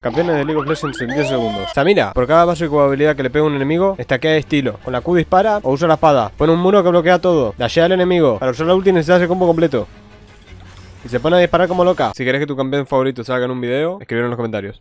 Campeones de League of Legends en 10 segundos. Samira, por cada básico habilidad que le pega un enemigo, estaquea de estilo. Con la Q dispara o usa la espada. Pone un muro que bloquea todo. Dashea al enemigo. Para usar la ulti necesitas el combo completo. Y se pone a disparar como loca. Si querés que tu campeón favorito salga en un video, escribir en los comentarios.